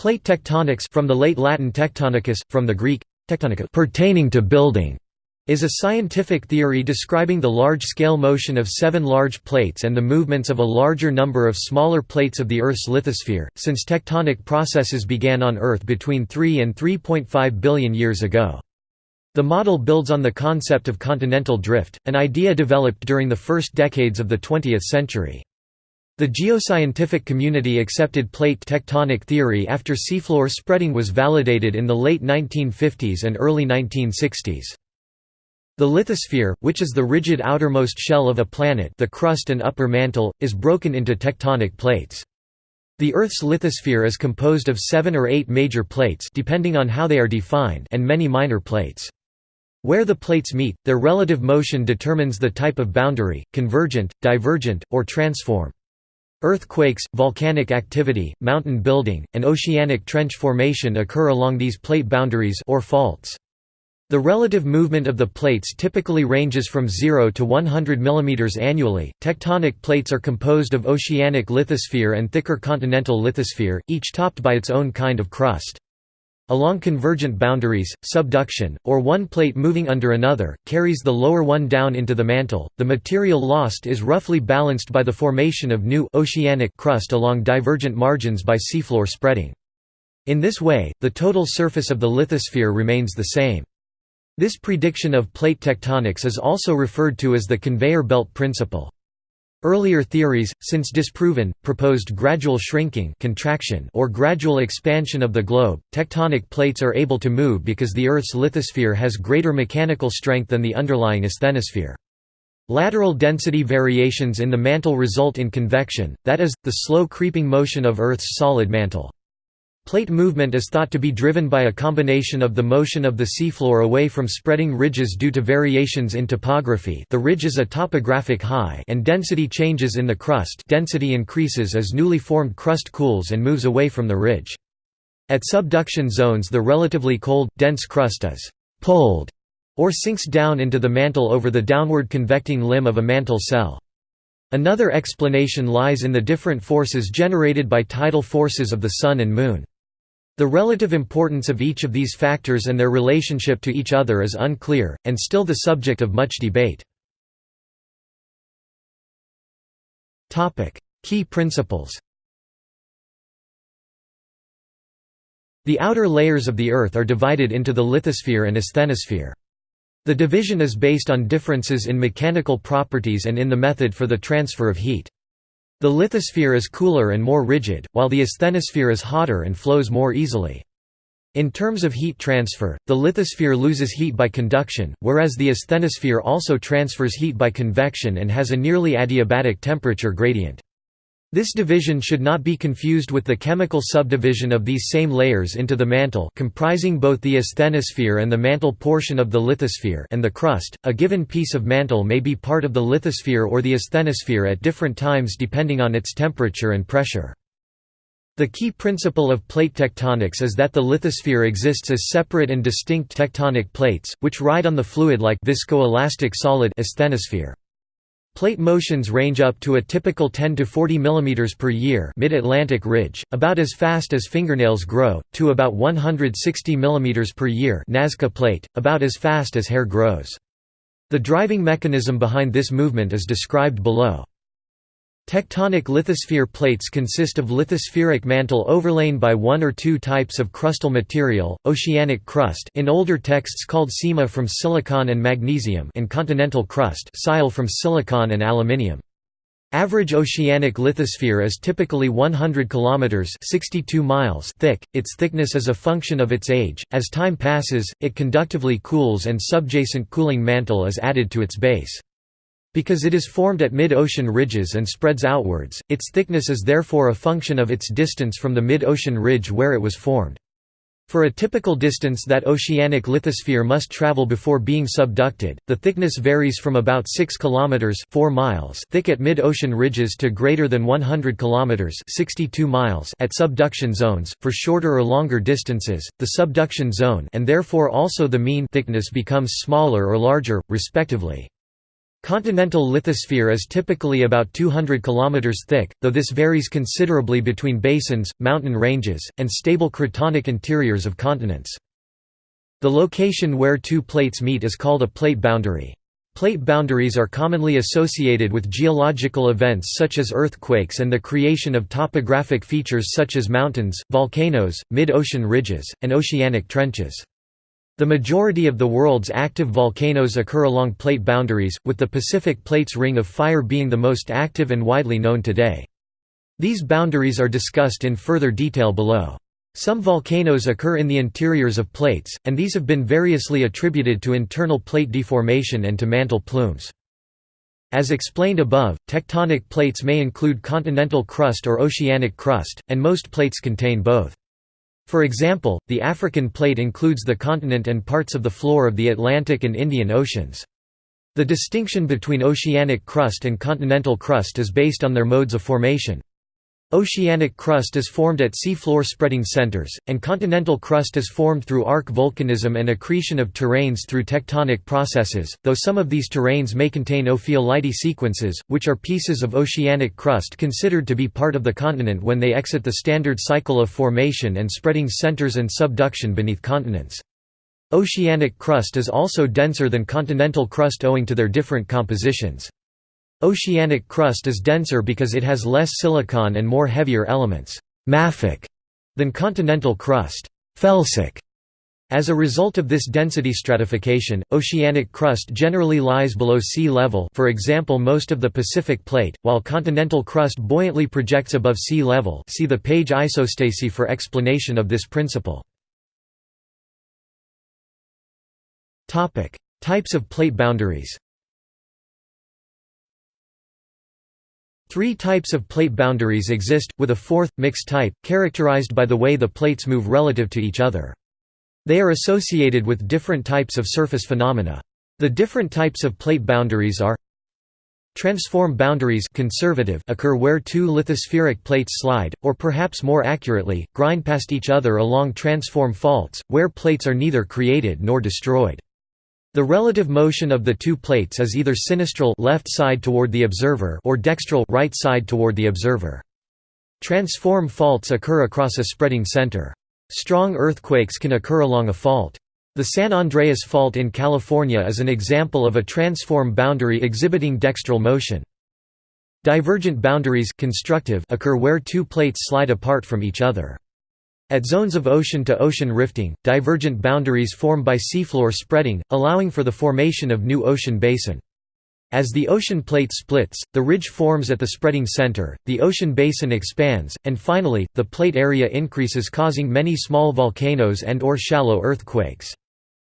Plate tectonics from the late Latin tectonicus, from the Greek, tectonica pertaining to building, is a scientific theory describing the large-scale motion of seven large plates and the movements of a larger number of smaller plates of the Earth's lithosphere, since tectonic processes began on Earth between 3 and 3.5 billion years ago. The model builds on the concept of continental drift, an idea developed during the first decades of the 20th century. The geoscientific community accepted plate tectonic theory after seafloor spreading was validated in the late 1950s and early 1960s. The lithosphere, which is the rigid outermost shell of a planet the crust and upper mantle, is broken into tectonic plates. The Earth's lithosphere is composed of seven or eight major plates depending on how they are defined and many minor plates. Where the plates meet, their relative motion determines the type of boundary, convergent, divergent, or transform. Earthquakes, volcanic activity, mountain building, and oceanic trench formation occur along these plate boundaries or faults. The relative movement of the plates typically ranges from 0 to 100 mm annually. Tectonic plates are composed of oceanic lithosphere and thicker continental lithosphere, each topped by its own kind of crust. Along convergent boundaries, subduction, or one plate moving under another, carries the lower one down into the mantle. The material lost is roughly balanced by the formation of new oceanic crust along divergent margins by seafloor spreading. In this way, the total surface of the lithosphere remains the same. This prediction of plate tectonics is also referred to as the conveyor belt principle. Earlier theories, since disproven, proposed gradual shrinking contraction or gradual expansion of the globe. Tectonic plates are able to move because the Earth's lithosphere has greater mechanical strength than the underlying asthenosphere. Lateral density variations in the mantle result in convection, that is, the slow creeping motion of Earth's solid mantle. Plate movement is thought to be driven by a combination of the motion of the seafloor away from spreading ridges due to variations in topography the ridge is a topographic high and density changes in the crust density increases as newly formed crust cools and moves away from the ridge. At subduction zones the relatively cold, dense crust is «pulled» or sinks down into the mantle over the downward convecting limb of a mantle cell. Another explanation lies in the different forces generated by tidal forces of the Sun and Moon. The relative importance of each of these factors and their relationship to each other is unclear, and still the subject of much debate. Key principles The outer layers of the Earth are divided into the lithosphere and asthenosphere. The division is based on differences in mechanical properties and in the method for the transfer of heat. The lithosphere is cooler and more rigid, while the asthenosphere is hotter and flows more easily. In terms of heat transfer, the lithosphere loses heat by conduction, whereas the asthenosphere also transfers heat by convection and has a nearly adiabatic temperature gradient. This division should not be confused with the chemical subdivision of these same layers into the mantle comprising both the asthenosphere and the mantle portion of the lithosphere and the crust. A given piece of mantle may be part of the lithosphere or the asthenosphere at different times depending on its temperature and pressure. The key principle of plate tectonics is that the lithosphere exists as separate and distinct tectonic plates, which ride on the fluid-like viscoelastic solid asthenosphere. Plate motions range up to a typical 10 to 40 mm per year mid-Atlantic ridge, about as fast as fingernails grow, to about 160 mm per year Nazca plate, about as fast as hair grows. The driving mechanism behind this movement is described below. Tectonic lithosphere plates consist of lithospheric mantle overlain by one or two types of crustal material, oceanic crust in older texts called sima from silicon and magnesium and continental crust from silicon and aluminium. Average oceanic lithosphere is typically 100 kilometers (62 miles) thick. Its thickness is a function of its age. As time passes, it conductively cools and subjacent cooling mantle is added to its base. Because it is formed at mid-ocean ridges and spreads outwards, its thickness is therefore a function of its distance from the mid-ocean ridge where it was formed. For a typical distance that oceanic lithosphere must travel before being subducted, the thickness varies from about 6 km 4 miles thick at mid-ocean ridges to greater than 100 km 62 miles at subduction zones. For shorter or longer distances, the subduction zone and therefore also the mean thickness becomes smaller or larger, respectively. Continental lithosphere is typically about 200 km thick, though this varies considerably between basins, mountain ranges, and stable cratonic interiors of continents. The location where two plates meet is called a plate boundary. Plate boundaries are commonly associated with geological events such as earthquakes and the creation of topographic features such as mountains, volcanoes, mid-ocean ridges, and oceanic trenches. The majority of the world's active volcanoes occur along plate boundaries, with the Pacific Plate's Ring of Fire being the most active and widely known today. These boundaries are discussed in further detail below. Some volcanoes occur in the interiors of plates, and these have been variously attributed to internal plate deformation and to mantle plumes. As explained above, tectonic plates may include continental crust or oceanic crust, and most plates contain both. For example, the African plate includes the continent and parts of the floor of the Atlantic and Indian Oceans. The distinction between oceanic crust and continental crust is based on their modes of formation. Oceanic crust is formed at seafloor spreading centers, and continental crust is formed through arc volcanism and accretion of terranes through tectonic processes, though some of these terranes may contain ophiolite sequences, which are pieces of oceanic crust considered to be part of the continent when they exit the standard cycle of formation and spreading centers and subduction beneath continents. Oceanic crust is also denser than continental crust owing to their different compositions. Oceanic crust is denser because it has less silicon and more heavier elements mafic, than continental crust felsic. As a result of this density stratification, oceanic crust generally lies below sea level for example most of the Pacific Plate, while continental crust buoyantly projects above sea level see the page isostasy for explanation of this principle. Types of plate boundaries Three types of plate boundaries exist, with a fourth, mixed type, characterized by the way the plates move relative to each other. They are associated with different types of surface phenomena. The different types of plate boundaries are Transform boundaries conservative occur where two lithospheric plates slide, or perhaps more accurately, grind past each other along transform faults, where plates are neither created nor destroyed. The relative motion of the two plates is either sinistral left side toward the observer or dextral right side toward the observer. Transform faults occur across a spreading center. Strong earthquakes can occur along a fault. The San Andreas Fault in California is an example of a transform boundary exhibiting dextral motion. Divergent boundaries constructive occur where two plates slide apart from each other. At zones of ocean-to-ocean -ocean rifting, divergent boundaries form by seafloor spreading, allowing for the formation of new ocean basin. As the ocean plate splits, the ridge forms at the spreading center, the ocean basin expands, and finally, the plate area increases causing many small volcanoes and or shallow earthquakes.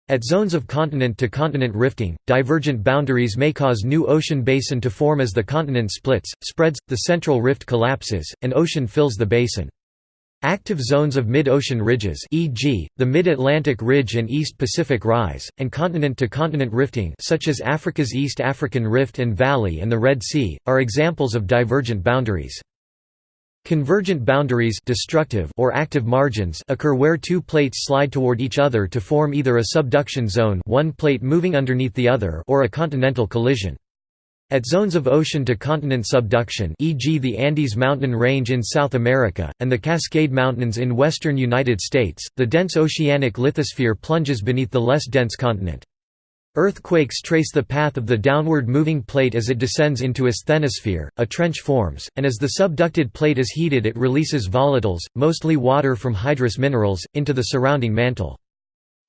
At zones of continent-to-continent -continent rifting, divergent boundaries may cause new ocean basin to form as the continent splits, spreads, the central rift collapses, and ocean fills the basin. Active zones of mid-ocean ridges e.g., the Mid-Atlantic Ridge and East Pacific Rise, and continent-to-continent -continent rifting such as Africa's East African Rift and Valley and the Red Sea, are examples of divergent boundaries. Convergent boundaries destructive or active margins occur where two plates slide toward each other to form either a subduction zone one plate moving underneath the other or a continental collision. At zones of ocean-to-continent subduction e.g. the Andes mountain range in South America, and the Cascade Mountains in western United States, the dense oceanic lithosphere plunges beneath the less dense continent. Earthquakes trace the path of the downward moving plate as it descends into asthenosphere, a trench forms, and as the subducted plate is heated it releases volatiles, mostly water from hydrous minerals, into the surrounding mantle.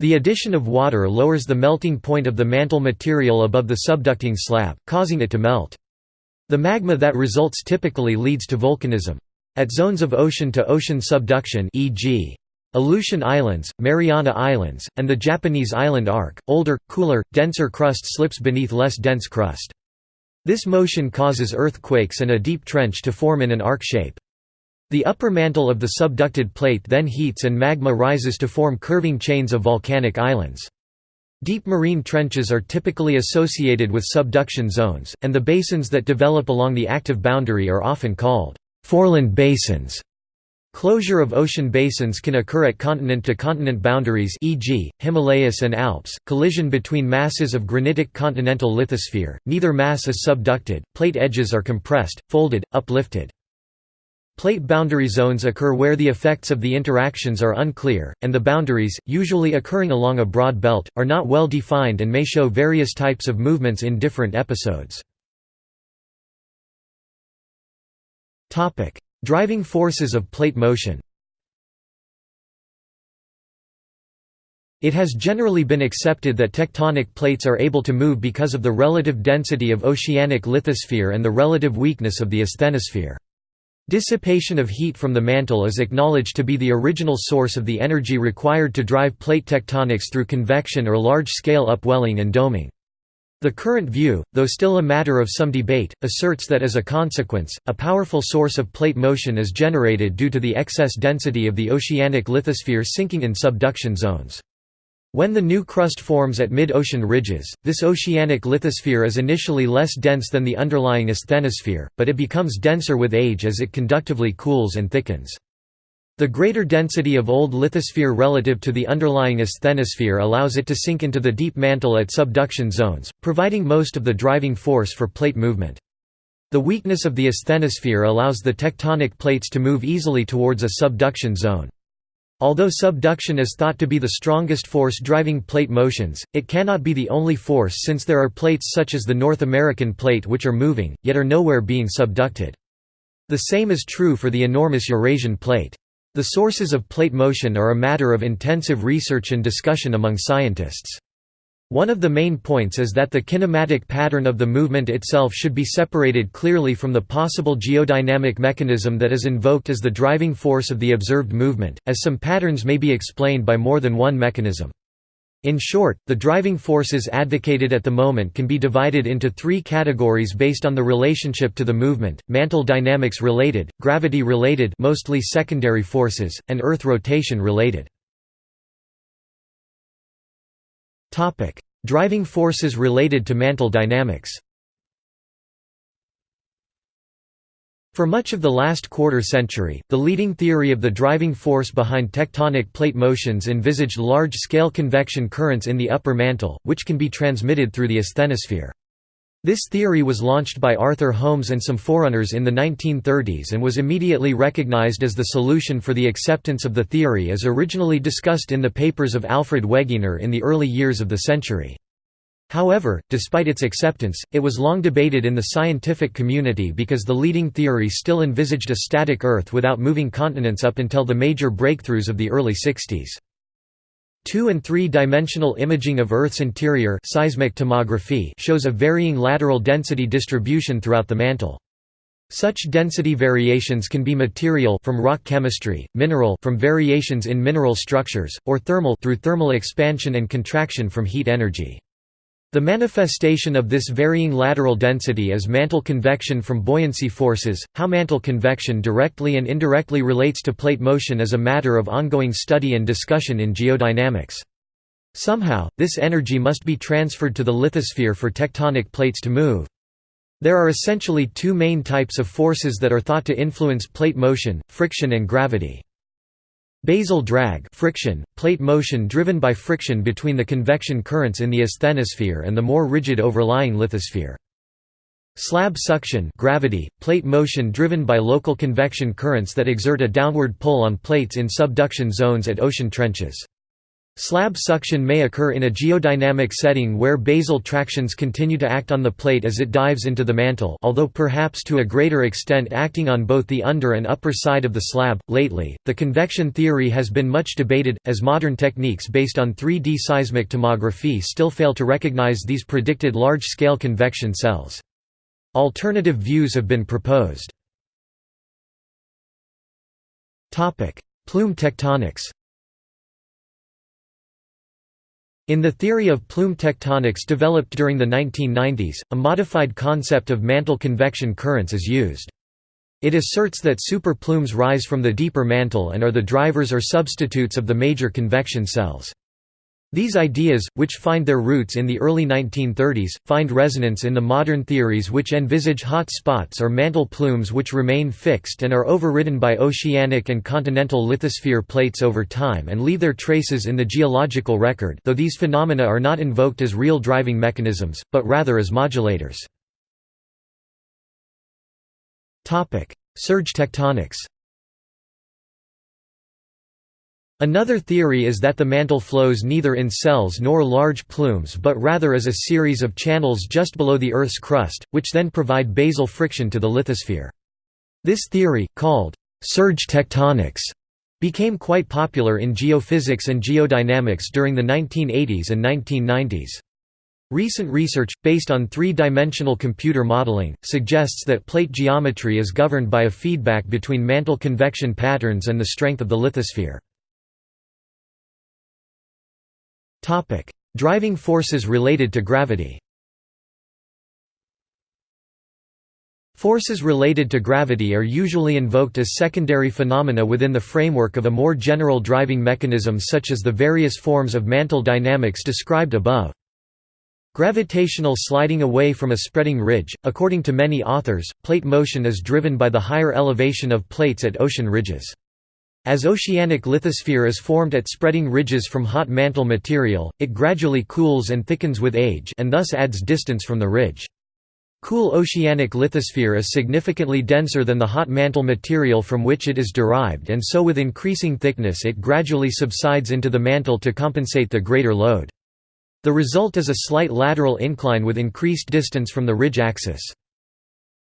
The addition of water lowers the melting point of the mantle material above the subducting slab, causing it to melt. The magma that results typically leads to volcanism. At zones of ocean-to-ocean -ocean subduction e.g. Aleutian Islands, Mariana Islands, and the Japanese island arc, older, cooler, denser crust slips beneath less dense crust. This motion causes earthquakes and a deep trench to form in an arc shape. The upper mantle of the subducted plate then heats and magma rises to form curving chains of volcanic islands. Deep marine trenches are typically associated with subduction zones, and the basins that develop along the active boundary are often called foreland basins. Closure of ocean basins can occur at continent-to-continent -continent boundaries e.g., Himalayas and Alps, collision between masses of granitic continental lithosphere, neither mass is subducted, plate edges are compressed, folded, uplifted. Plate boundary zones occur where the effects of the interactions are unclear, and the boundaries, usually occurring along a broad belt, are not well defined and may show various types of movements in different episodes. Driving forces of plate motion It has generally been accepted that tectonic plates are able to move because of the relative density of oceanic lithosphere and the relative weakness of the asthenosphere. Dissipation of heat from the mantle is acknowledged to be the original source of the energy required to drive plate tectonics through convection or large-scale upwelling and doming. The current view, though still a matter of some debate, asserts that as a consequence, a powerful source of plate motion is generated due to the excess density of the oceanic lithosphere sinking in subduction zones. When the new crust forms at mid-ocean ridges, this oceanic lithosphere is initially less dense than the underlying asthenosphere, but it becomes denser with age as it conductively cools and thickens. The greater density of old lithosphere relative to the underlying asthenosphere allows it to sink into the deep mantle at subduction zones, providing most of the driving force for plate movement. The weakness of the asthenosphere allows the tectonic plates to move easily towards a subduction zone. Although subduction is thought to be the strongest force driving plate motions, it cannot be the only force since there are plates such as the North American plate which are moving, yet are nowhere being subducted. The same is true for the enormous Eurasian plate. The sources of plate motion are a matter of intensive research and discussion among scientists. One of the main points is that the kinematic pattern of the movement itself should be separated clearly from the possible geodynamic mechanism that is invoked as the driving force of the observed movement, as some patterns may be explained by more than one mechanism. In short, the driving forces advocated at the moment can be divided into three categories based on the relationship to the movement, mantle dynamics related, gravity related mostly secondary forces, and Earth rotation related. Driving forces related to mantle dynamics For much of the last quarter century, the leading theory of the driving force behind tectonic plate motions envisaged large-scale convection currents in the upper mantle, which can be transmitted through the asthenosphere. This theory was launched by Arthur Holmes and some forerunners in the 1930s and was immediately recognized as the solution for the acceptance of the theory as originally discussed in the papers of Alfred Wegener in the early years of the century. However, despite its acceptance, it was long debated in the scientific community because the leading theory still envisaged a static Earth without moving continents up until the major breakthroughs of the early 60s. Two- and three-dimensional imaging of Earth's interior seismic tomography shows a varying lateral density distribution throughout the mantle. Such density variations can be material from rock chemistry, mineral from variations in mineral structures, or thermal through thermal expansion and contraction from heat energy. The manifestation of this varying lateral density is mantle convection from buoyancy forces. How mantle convection directly and indirectly relates to plate motion is a matter of ongoing study and discussion in geodynamics. Somehow, this energy must be transferred to the lithosphere for tectonic plates to move. There are essentially two main types of forces that are thought to influence plate motion, friction and gravity. Basal drag friction, plate motion driven by friction between the convection currents in the asthenosphere and the more rigid overlying lithosphere. Slab suction gravity, plate motion driven by local convection currents that exert a downward pull on plates in subduction zones at ocean trenches. Slab suction may occur in a geodynamic setting where basal tractions continue to act on the plate as it dives into the mantle although perhaps to a greater extent acting on both the under and upper side of the slab. Lately, the convection theory has been much debated, as modern techniques based on 3D seismic tomography still fail to recognize these predicted large-scale convection cells. Alternative views have been proposed. Plume tectonics In the theory of plume tectonics developed during the 1990s, a modified concept of mantle convection currents is used. It asserts that super plumes rise from the deeper mantle and are the drivers or substitutes of the major convection cells. These ideas, which find their roots in the early 1930s, find resonance in the modern theories which envisage hot spots or mantle plumes which remain fixed and are overridden by oceanic and continental lithosphere plates over time and leave their traces in the geological record though these phenomena are not invoked as real driving mechanisms, but rather as modulators. Surge tectonics Another theory is that the mantle flows neither in cells nor large plumes but rather as a series of channels just below the Earth's crust, which then provide basal friction to the lithosphere. This theory, called surge tectonics, became quite popular in geophysics and geodynamics during the 1980s and 1990s. Recent research, based on three-dimensional computer modeling, suggests that plate geometry is governed by a feedback between mantle convection patterns and the strength of the lithosphere. Topic: Driving forces related to gravity. Forces related to gravity are usually invoked as secondary phenomena within the framework of a more general driving mechanism such as the various forms of mantle dynamics described above. Gravitational sliding away from a spreading ridge. According to many authors, plate motion is driven by the higher elevation of plates at ocean ridges. As oceanic lithosphere is formed at spreading ridges from hot mantle material, it gradually cools and thickens with age and thus adds distance from the ridge. Cool oceanic lithosphere is significantly denser than the hot mantle material from which it is derived and so with increasing thickness it gradually subsides into the mantle to compensate the greater load. The result is a slight lateral incline with increased distance from the ridge axis.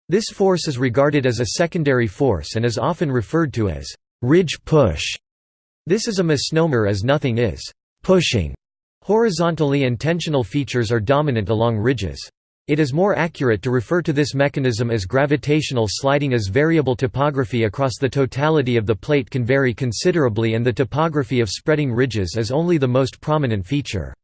This force is regarded as a secondary force and is often referred to as ridge push. This is a misnomer as nothing is pushing horizontally and tensional features are dominant along ridges. It is more accurate to refer to this mechanism as gravitational sliding as variable topography across the totality of the plate can vary considerably and the topography of spreading ridges is only the most prominent feature.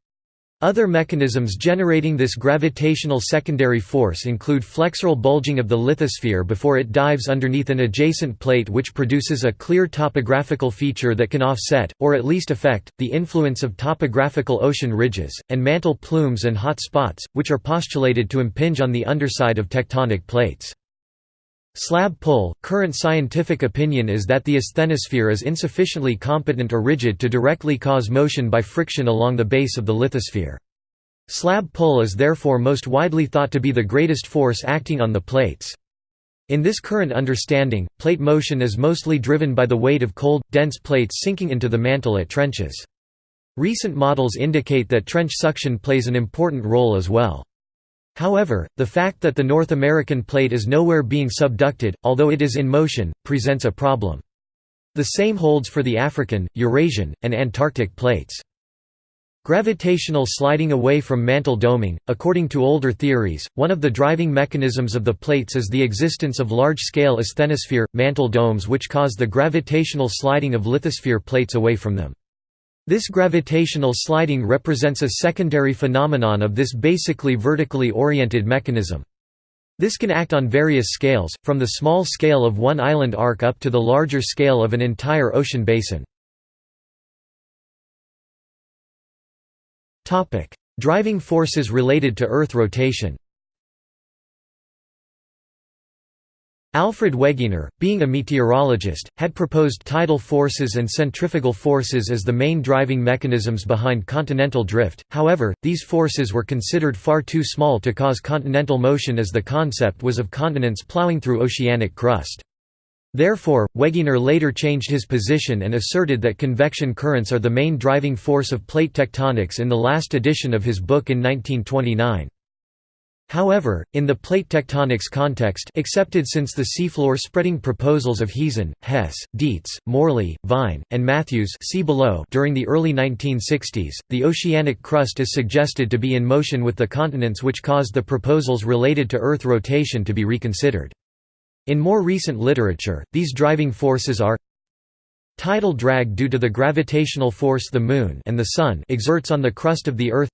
Other mechanisms generating this gravitational secondary force include flexural bulging of the lithosphere before it dives underneath an adjacent plate which produces a clear topographical feature that can offset, or at least affect, the influence of topographical ocean ridges, and mantle plumes and hot spots, which are postulated to impinge on the underside of tectonic plates. Slab pull – Current scientific opinion is that the asthenosphere is insufficiently competent or rigid to directly cause motion by friction along the base of the lithosphere. Slab pull is therefore most widely thought to be the greatest force acting on the plates. In this current understanding, plate motion is mostly driven by the weight of cold, dense plates sinking into the mantle at trenches. Recent models indicate that trench suction plays an important role as well. However, the fact that the North American plate is nowhere being subducted, although it is in motion, presents a problem. The same holds for the African, Eurasian, and Antarctic plates. Gravitational sliding away from mantle doming. According to older theories, one of the driving mechanisms of the plates is the existence of large scale asthenosphere, mantle domes which cause the gravitational sliding of lithosphere plates away from them. This gravitational sliding represents a secondary phenomenon of this basically vertically oriented mechanism. This can act on various scales, from the small scale of one island arc up to the larger scale of an entire ocean basin. Driving forces related to Earth rotation Alfred Wegener, being a meteorologist, had proposed tidal forces and centrifugal forces as the main driving mechanisms behind continental drift, however, these forces were considered far too small to cause continental motion as the concept was of continents plowing through oceanic crust. Therefore, Wegener later changed his position and asserted that convection currents are the main driving force of plate tectonics in the last edition of his book in 1929. However, in the plate tectonics context accepted since the seafloor spreading proposals of Heezen, Hess, Dietz, Morley, Vine, and Matthews see below during the early 1960s, the oceanic crust is suggested to be in motion with the continents which caused the proposals related to Earth rotation to be reconsidered. In more recent literature, these driving forces are tidal drag due to the gravitational force the Moon and the Sun exerts on the crust of the Earth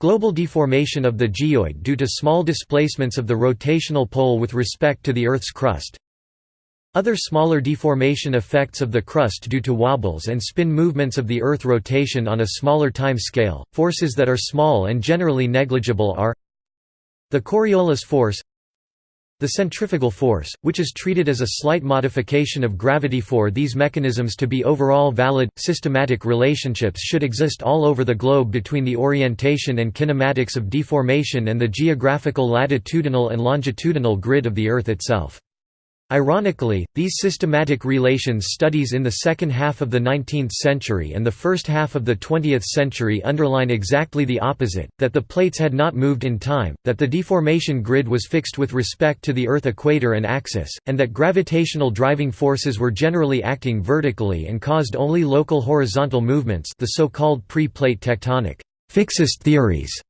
Global deformation of the geoid due to small displacements of the rotational pole with respect to the Earth's crust. Other smaller deformation effects of the crust due to wobbles and spin movements of the Earth rotation on a smaller time scale, forces that are small and generally negligible are the Coriolis force the centrifugal force, which is treated as a slight modification of gravity for these mechanisms to be overall valid, systematic relationships should exist all over the globe between the orientation and kinematics of deformation and the geographical latitudinal and longitudinal grid of the Earth itself. Ironically, these systematic relations studies in the second half of the 19th century and the first half of the 20th century underline exactly the opposite, that the plates had not moved in time, that the deformation grid was fixed with respect to the Earth equator and axis, and that gravitational driving forces were generally acting vertically and caused only local horizontal movements the so-called pre-plate tectonic fixist theories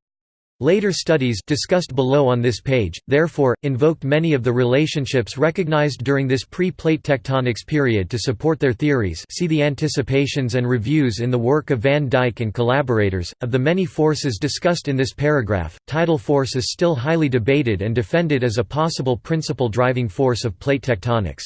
Later studies discussed below on this page, therefore, invoked many of the relationships recognized during this pre-plate tectonics period to support their theories see the anticipations and reviews in the work of Van Dijk and collaborators. Of the many forces discussed in this paragraph, tidal force is still highly debated and defended as a possible principal driving force of plate tectonics.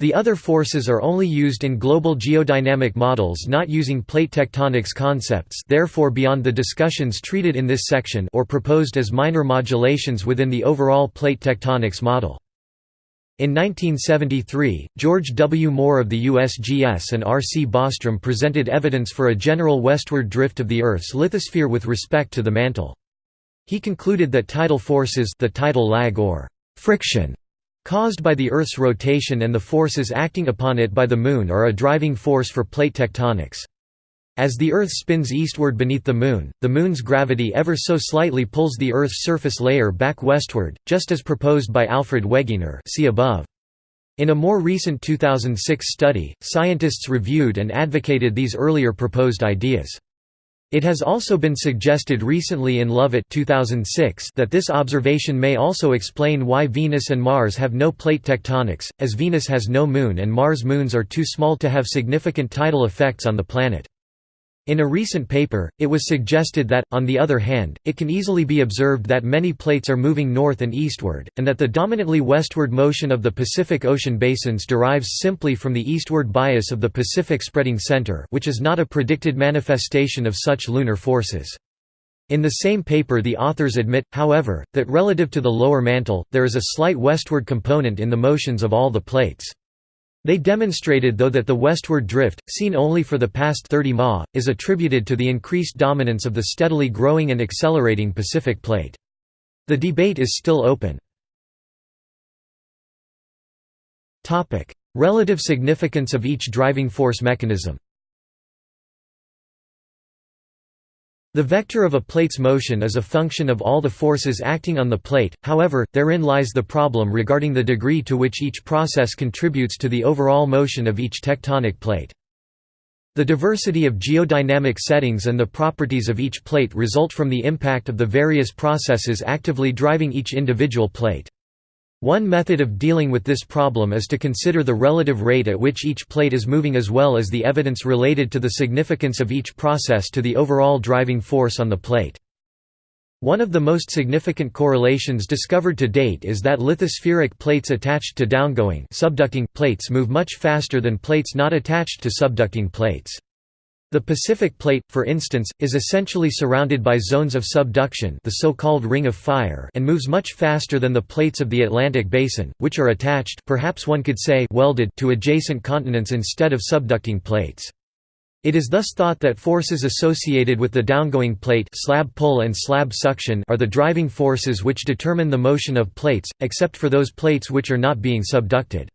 The other forces are only used in global geodynamic models not using plate tectonics concepts therefore beyond the discussions treated in this section or proposed as minor modulations within the overall plate tectonics model. In 1973, George W. Moore of the USGS and R. C. Bostrom presented evidence for a general westward drift of the Earth's lithosphere with respect to the mantle. He concluded that tidal forces the tidal lag or friction caused by the Earth's rotation and the forces acting upon it by the Moon are a driving force for plate tectonics. As the Earth spins eastward beneath the Moon, the Moon's gravity ever so slightly pulls the Earth's surface layer back westward, just as proposed by Alfred Wegener see above. In a more recent 2006 study, scientists reviewed and advocated these earlier proposed ideas. It has also been suggested recently in Lovett 2006 that this observation may also explain why Venus and Mars have no plate tectonics, as Venus has no moon and Mars' moons are too small to have significant tidal effects on the planet. In a recent paper, it was suggested that, on the other hand, it can easily be observed that many plates are moving north and eastward, and that the dominantly westward motion of the Pacific Ocean basins derives simply from the eastward bias of the Pacific spreading center which is not a predicted manifestation of such lunar forces. In the same paper the authors admit, however, that relative to the lower mantle, there is a slight westward component in the motions of all the plates. They demonstrated though that the westward drift, seen only for the past 30 ma, is attributed to the increased dominance of the steadily growing and accelerating Pacific Plate. The debate is still open. Relative significance of each driving force mechanism The vector of a plate's motion is a function of all the forces acting on the plate, however, therein lies the problem regarding the degree to which each process contributes to the overall motion of each tectonic plate. The diversity of geodynamic settings and the properties of each plate result from the impact of the various processes actively driving each individual plate. One method of dealing with this problem is to consider the relative rate at which each plate is moving as well as the evidence related to the significance of each process to the overall driving force on the plate. One of the most significant correlations discovered to date is that lithospheric plates attached to downgoing subducting plates move much faster than plates not attached to subducting plates. The Pacific Plate, for instance, is essentially surrounded by zones of subduction the so-called Ring of Fire and moves much faster than the plates of the Atlantic Basin, which are attached perhaps one could say welded to adjacent continents instead of subducting plates. It is thus thought that forces associated with the downgoing plate slab pull and slab suction are the driving forces which determine the motion of plates, except for those plates which are not being subducted.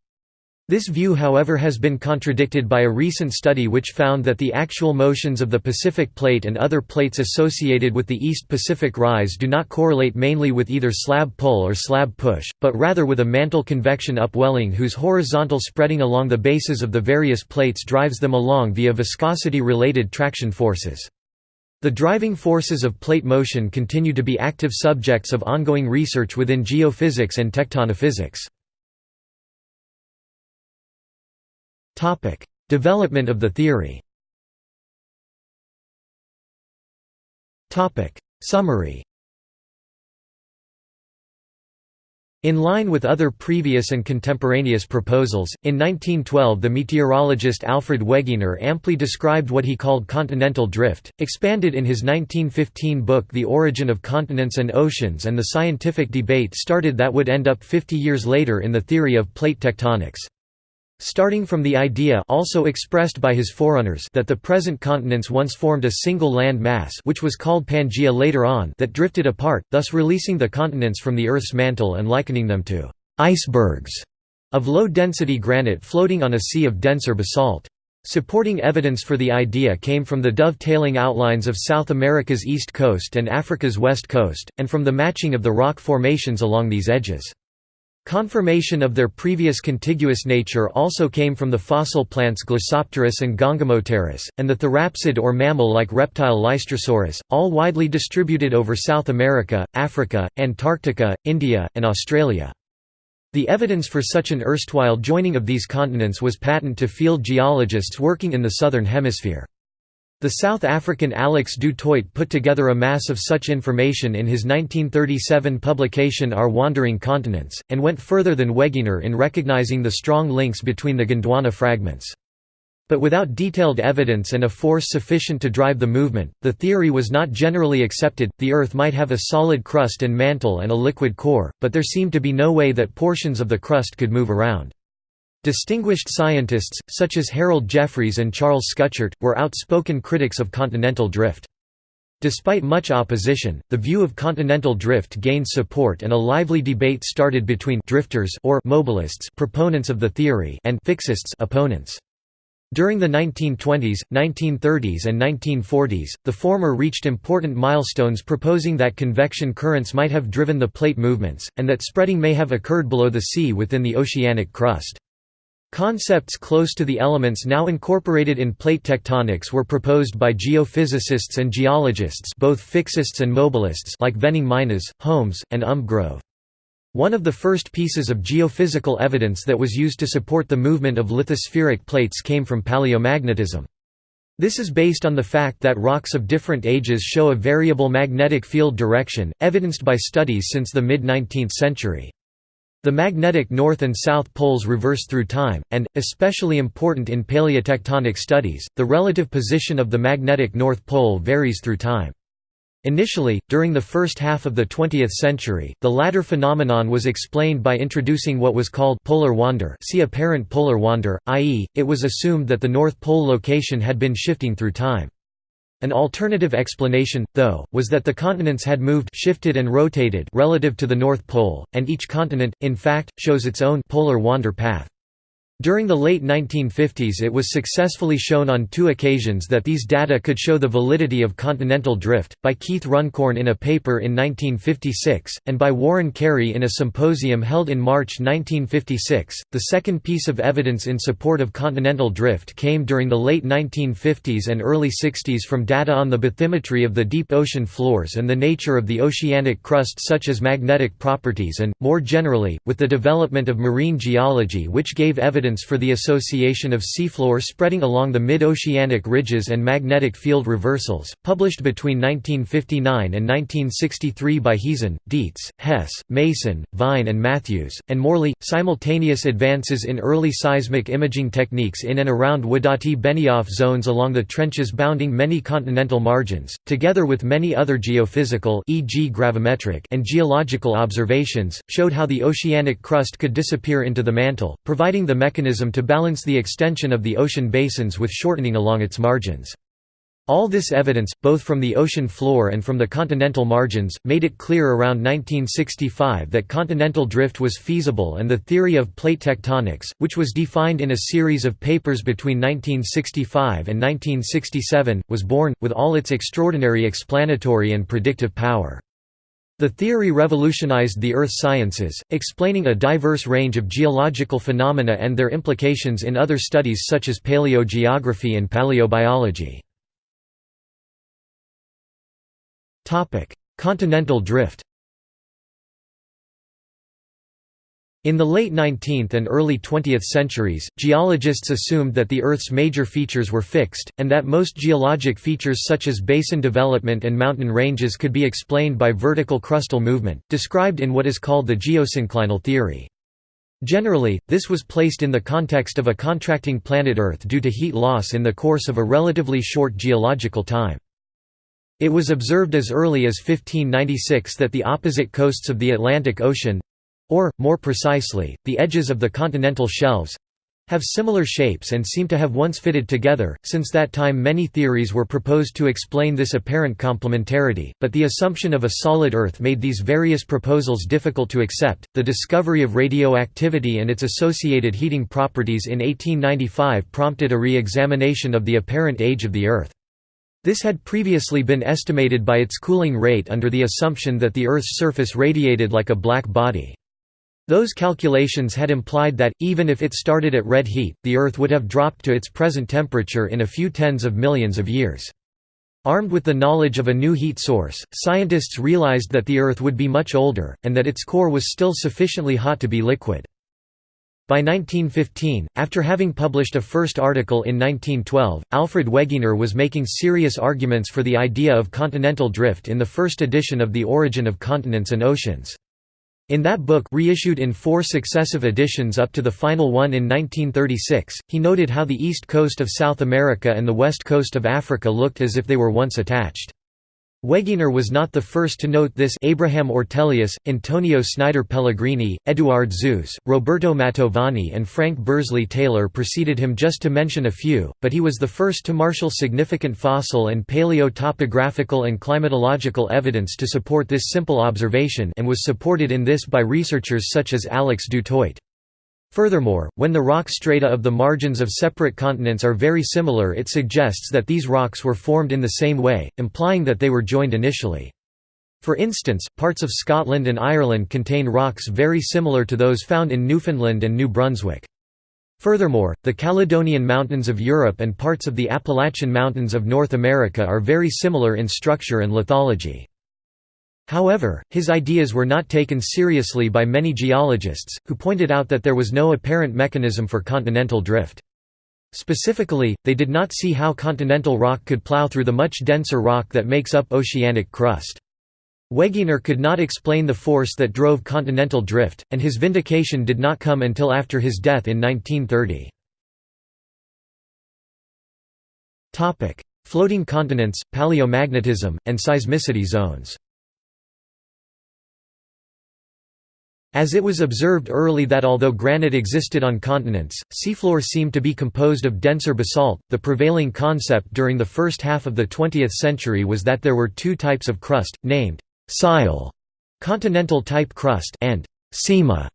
This view however has been contradicted by a recent study which found that the actual motions of the Pacific Plate and other plates associated with the East Pacific Rise do not correlate mainly with either slab pull or slab push, but rather with a mantle convection upwelling whose horizontal spreading along the bases of the various plates drives them along via viscosity-related traction forces. The driving forces of plate motion continue to be active subjects of ongoing research within geophysics and tectonophysics. Development of the theory. Summary. In line with other previous and contemporaneous proposals, in 1912 the meteorologist Alfred Wegener amply described what he called continental drift, expanded in his 1915 book The Origin of Continents and Oceans and the scientific debate started that would end up 50 years later in the theory of plate tectonics. Starting from the idea also expressed by his forerunners that the present continents once formed a single land mass which was called Pangaea later on that drifted apart, thus releasing the continents from the Earth's mantle and likening them to «icebergs» of low-density granite floating on a sea of denser basalt. Supporting evidence for the idea came from the dovetailing outlines of South America's east coast and Africa's west coast, and from the matching of the rock formations along these edges. Confirmation of their previous contiguous nature also came from the fossil plants Glossopteris and Gangamopteris, and the therapsid or mammal-like reptile Lystrosaurus, all widely distributed over South America, Africa, Antarctica, India, and Australia. The evidence for such an erstwhile joining of these continents was patent to field geologists working in the southern hemisphere. The South African Alex du Toit put together a mass of such information in his 1937 publication Our Wandering Continents, and went further than Wegener in recognizing the strong links between the Gondwana fragments. But without detailed evidence and a force sufficient to drive the movement, the theory was not generally accepted. The Earth might have a solid crust and mantle and a liquid core, but there seemed to be no way that portions of the crust could move around. Distinguished scientists, such as Harold Jeffreys and Charles Schuchert, were outspoken critics of continental drift. Despite much opposition, the view of continental drift gained support and a lively debate started between drifters or mobilists proponents of the theory and fixists opponents. During the 1920s, 1930s and 1940s, the former reached important milestones proposing that convection currents might have driven the plate movements, and that spreading may have occurred below the sea within the oceanic crust. Concepts close to the elements now incorporated in plate tectonics were proposed by geophysicists and geologists both fixists and mobilists like Venning Meinesz, Holmes, and Umbgrove. One of the first pieces of geophysical evidence that was used to support the movement of lithospheric plates came from paleomagnetism. This is based on the fact that rocks of different ages show a variable magnetic field direction, evidenced by studies since the mid-19th century. The magnetic north and south poles reverse through time, and, especially important in paleotectonic studies, the relative position of the magnetic north pole varies through time. Initially, during the first half of the 20th century, the latter phenomenon was explained by introducing what was called polar wander see apparent polar wander, i.e., it was assumed that the North Pole location had been shifting through time. An alternative explanation, though, was that the continents had moved shifted and rotated relative to the North Pole, and each continent, in fact, shows its own polar wander path. During the late 1950s it was successfully shown on two occasions that these data could show the validity of continental drift, by Keith Runcorn in a paper in 1956, and by Warren Carey in a symposium held in March 1956. The second piece of evidence in support of continental drift came during the late 1950s and early 60s from data on the bathymetry of the deep ocean floors and the nature of the oceanic crust such as magnetic properties and, more generally, with the development of marine geology which gave evidence evidence for the association of seafloor spreading along the mid-oceanic ridges and magnetic field reversals, published between 1959 and 1963 by Heezen, Dietz, Hess, Mason, Vine and Matthews, and Morley. Simultaneous advances in early seismic imaging techniques in and around Wadati-Benioff zones along the trenches bounding many continental margins, together with many other geophysical e.g. gravimetric and geological observations, showed how the oceanic crust could disappear into the mantle, providing the mechanism mechanism to balance the extension of the ocean basins with shortening along its margins. All this evidence, both from the ocean floor and from the continental margins, made it clear around 1965 that continental drift was feasible and the theory of plate tectonics, which was defined in a series of papers between 1965 and 1967, was born, with all its extraordinary explanatory and predictive power. The theory revolutionized the earth sciences, explaining a diverse range of geological phenomena and their implications in other studies such as paleogeography and paleobiology. Continental drift In the late 19th and early 20th centuries, geologists assumed that the Earth's major features were fixed, and that most geologic features such as basin development and mountain ranges could be explained by vertical crustal movement, described in what is called the geosynclinal theory. Generally, this was placed in the context of a contracting planet Earth due to heat loss in the course of a relatively short geological time. It was observed as early as 1596 that the opposite coasts of the Atlantic Ocean or, more precisely, the edges of the continental shelves have similar shapes and seem to have once fitted together. Since that time, many theories were proposed to explain this apparent complementarity, but the assumption of a solid Earth made these various proposals difficult to accept. The discovery of radioactivity and its associated heating properties in 1895 prompted a re examination of the apparent age of the Earth. This had previously been estimated by its cooling rate under the assumption that the Earth's surface radiated like a black body. Those calculations had implied that, even if it started at red heat, the Earth would have dropped to its present temperature in a few tens of millions of years. Armed with the knowledge of a new heat source, scientists realized that the Earth would be much older, and that its core was still sufficiently hot to be liquid. By 1915, after having published a first article in 1912, Alfred Wegener was making serious arguments for the idea of continental drift in the first edition of The Origin of Continents and Oceans. In that book reissued in four successive editions up to the final one in 1936, he noted how the east coast of South America and the west coast of Africa looked as if they were once attached. Wegener was not the first to note this Abraham Ortelius, Antonio Snider Pellegrini, Eduard Suess, Roberto Mantovani and Frank Bursley Taylor preceded him just to mention a few, but he was the first to marshal significant fossil and paleo-topographical and climatological evidence to support this simple observation and was supported in this by researchers such as Alex du Toit. Furthermore, when the rock strata of the margins of separate continents are very similar it suggests that these rocks were formed in the same way, implying that they were joined initially. For instance, parts of Scotland and Ireland contain rocks very similar to those found in Newfoundland and New Brunswick. Furthermore, the Caledonian Mountains of Europe and parts of the Appalachian Mountains of North America are very similar in structure and lithology. However, his ideas were not taken seriously by many geologists, who pointed out that there was no apparent mechanism for continental drift. Specifically, they did not see how continental rock could plow through the much denser rock that makes up oceanic crust. Wegener could not explain the force that drove continental drift, and his vindication did not come until after his death in 1930. Floating continents, paleomagnetism, and seismicity zones As it was observed early that although granite existed on continents, seafloor seemed to be composed of denser basalt, the prevailing concept during the first half of the 20th century was that there were two types of crust, named «sial» continental-type crust and «sima»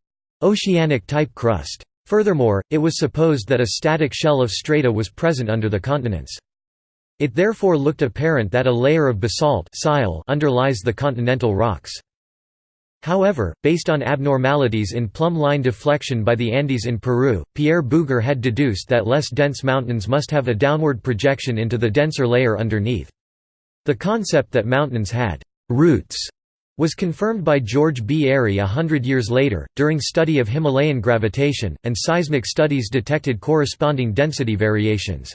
oceanic-type crust. Furthermore, it was supposed that a static shell of strata was present under the continents. It therefore looked apparent that a layer of basalt underlies the continental rocks. However, based on abnormalities in plumb line deflection by the Andes in Peru, Pierre Bouguer had deduced that less dense mountains must have a downward projection into the denser layer underneath. The concept that mountains had «roots» was confirmed by George B. Airy a hundred years later, during study of Himalayan gravitation, and seismic studies detected corresponding density variations.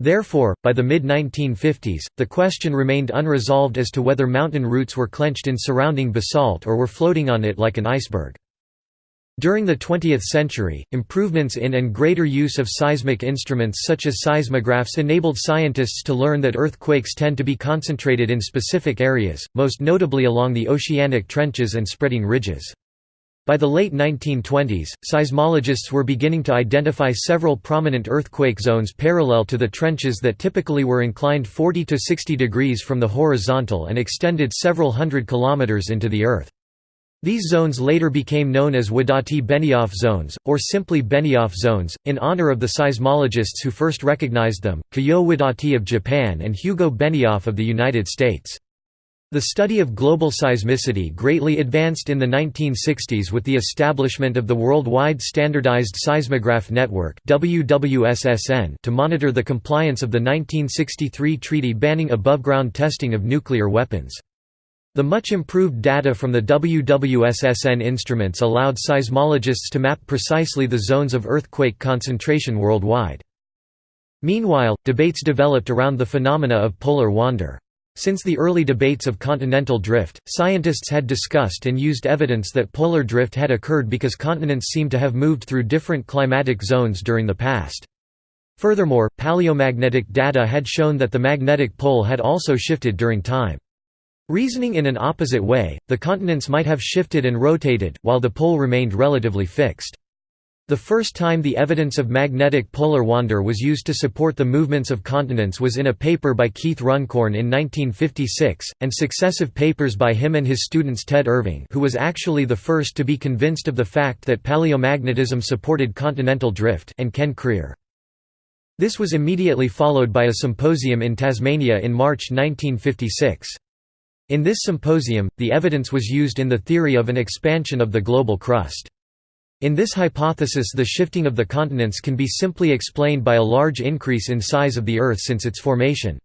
Therefore, by the mid-1950s, the question remained unresolved as to whether mountain roots were clenched in surrounding basalt or were floating on it like an iceberg. During the 20th century, improvements in and greater use of seismic instruments such as seismographs enabled scientists to learn that earthquakes tend to be concentrated in specific areas, most notably along the oceanic trenches and spreading ridges. By the late 1920s, seismologists were beginning to identify several prominent earthquake zones parallel to the trenches that typically were inclined 40 to 60 degrees from the horizontal and extended several hundred kilometers into the earth. These zones later became known as Wadati-Benioff zones, or simply Benioff zones, in honor of the seismologists who first recognized them, Kiyoo Wadati of Japan and Hugo Benioff of the United States. The study of global seismicity greatly advanced in the 1960s with the establishment of the Worldwide Standardized Seismograph Network to monitor the compliance of the 1963 treaty banning above-ground testing of nuclear weapons. The much improved data from the WWSSN instruments allowed seismologists to map precisely the zones of earthquake concentration worldwide. Meanwhile, debates developed around the phenomena of polar wander. Since the early debates of continental drift, scientists had discussed and used evidence that polar drift had occurred because continents seemed to have moved through different climatic zones during the past. Furthermore, paleomagnetic data had shown that the magnetic pole had also shifted during time. Reasoning in an opposite way, the continents might have shifted and rotated, while the pole remained relatively fixed. The first time the evidence of magnetic polar wander was used to support the movements of continents was in a paper by Keith Runcorn in 1956, and successive papers by him and his students Ted Irving who was actually the first to be convinced of the fact that paleomagnetism supported continental drift and Ken Creer. This was immediately followed by a symposium in Tasmania in March 1956. In this symposium, the evidence was used in the theory of an expansion of the global crust. In this hypothesis the shifting of the continents can be simply explained by a large increase in size of the Earth since its formation.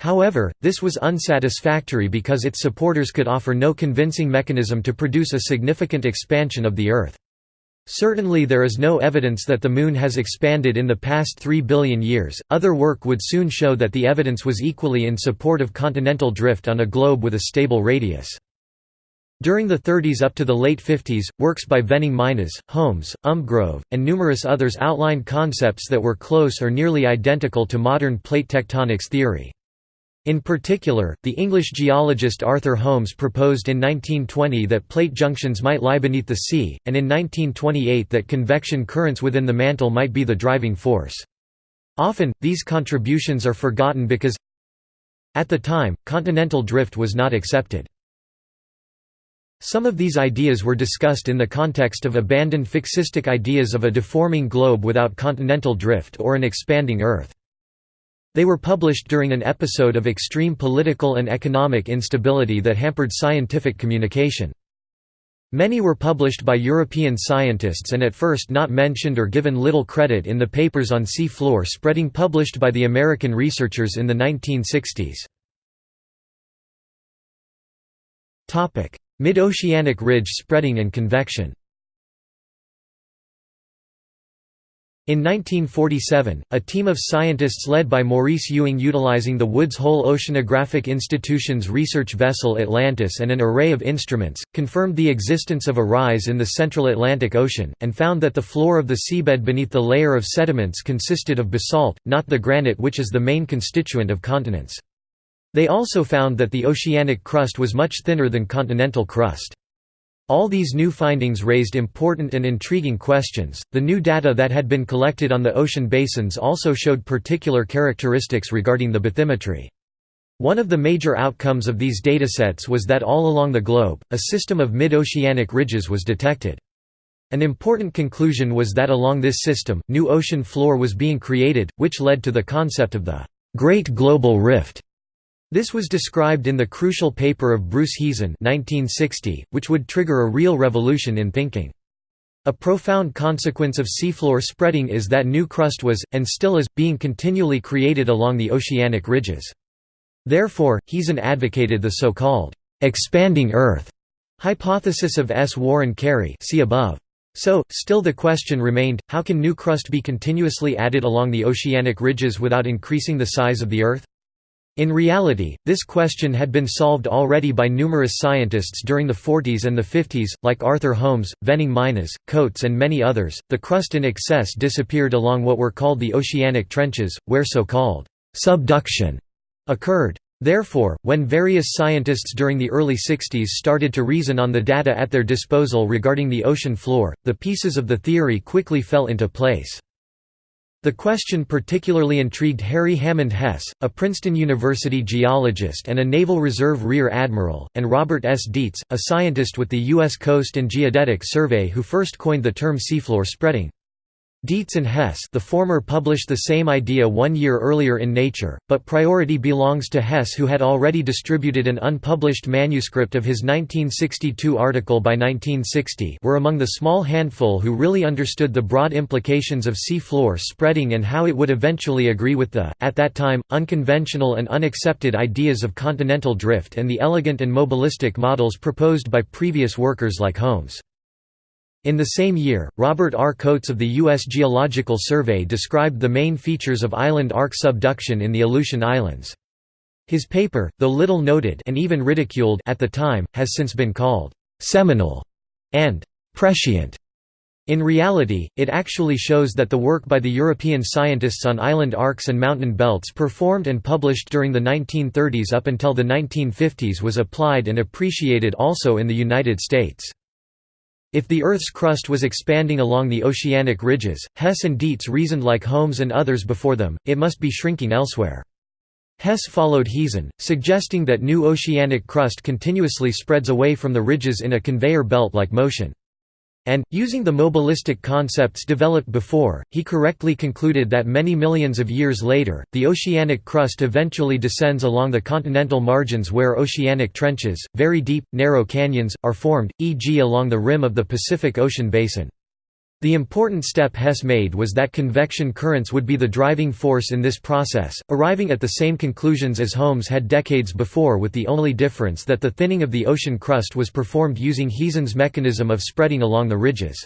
However, this was unsatisfactory because its supporters could offer no convincing mechanism to produce a significant expansion of the Earth. Certainly there is no evidence that the Moon has expanded in the past 3 billion years. Other work would soon show that the evidence was equally in support of continental drift on a globe with a stable radius. During the 30s up to the late 50s, works by Venning Meinesz, Holmes, Umbgrove, and numerous others outlined concepts that were close or nearly identical to modern plate tectonics theory. In particular, the English geologist Arthur Holmes proposed in 1920 that plate junctions might lie beneath the sea, and in 1928 that convection currents within the mantle might be the driving force. Often, these contributions are forgotten because at the time, continental drift was not accepted. Some of these ideas were discussed in the context of abandoned fixistic ideas of a deforming globe without continental drift or an expanding Earth. They were published during an episode of extreme political and economic instability that hampered scientific communication. Many were published by European scientists and at first not mentioned or given little credit in the papers on sea floor spreading published by the American researchers in the 1960s. Mid-oceanic ridge spreading and convection In 1947, a team of scientists led by Maurice Ewing utilizing the Woods Hole Oceanographic Institution's research vessel Atlantis and an array of instruments, confirmed the existence of a rise in the central Atlantic Ocean, and found that the floor of the seabed beneath the layer of sediments consisted of basalt, not the granite which is the main constituent of continents. They also found that the oceanic crust was much thinner than continental crust. All these new findings raised important and intriguing questions. The new data that had been collected on the ocean basins also showed particular characteristics regarding the bathymetry. One of the major outcomes of these datasets was that all along the globe, a system of mid-oceanic ridges was detected. An important conclusion was that along this system, new ocean floor was being created, which led to the concept of the Great Global Rift. This was described in the crucial paper of Bruce Heezen 1960, which would trigger a real revolution in thinking. A profound consequence of seafloor spreading is that new crust was, and still is, being continually created along the oceanic ridges. Therefore, Heezen advocated the so-called «expanding Earth» hypothesis of S. Warren Carey see above. So, still the question remained, how can new crust be continuously added along the oceanic ridges without increasing the size of the Earth? In reality, this question had been solved already by numerous scientists during the 40s and the 50s, like Arthur Holmes, Venning Meinesz, Coats and many others. The crust in excess disappeared along what were called the oceanic trenches, where so-called subduction occurred. Therefore, when various scientists during the early 60s started to reason on the data at their disposal regarding the ocean floor, the pieces of the theory quickly fell into place. The question particularly intrigued Harry Hammond Hess, a Princeton University geologist and a Naval Reserve Rear Admiral, and Robert S. Dietz, a scientist with the U.S. Coast and Geodetic Survey who first coined the term seafloor spreading. Dietz and Hess the former published the same idea one year earlier in Nature, but priority belongs to Hess who had already distributed an unpublished manuscript of his 1962 article by 1960 were among the small handful who really understood the broad implications of sea floor spreading and how it would eventually agree with the, at that time, unconventional and unaccepted ideas of continental drift and the elegant and mobilistic models proposed by previous workers like Holmes. In the same year, Robert R. Coats of the U.S. Geological Survey described the main features of island arc subduction in the Aleutian Islands. His paper, though little noted and even ridiculed at the time, has since been called «seminal» and «prescient». In reality, it actually shows that the work by the European scientists on island arcs and mountain belts performed and published during the 1930s up until the 1950s was applied and appreciated also in the United States. If the Earth's crust was expanding along the oceanic ridges, Hess and Dietz reasoned like Holmes and others before them, it must be shrinking elsewhere. Hess followed Heezen, suggesting that new oceanic crust continuously spreads away from the ridges in a conveyor belt-like motion. And, using the mobilistic concepts developed before, he correctly concluded that many millions of years later, the oceanic crust eventually descends along the continental margins where oceanic trenches, very deep, narrow canyons, are formed, e.g. along the rim of the Pacific Ocean basin. The important step Hess made was that convection currents would be the driving force in this process, arriving at the same conclusions as Holmes had decades before with the only difference that the thinning of the ocean crust was performed using Heezen's mechanism of spreading along the ridges.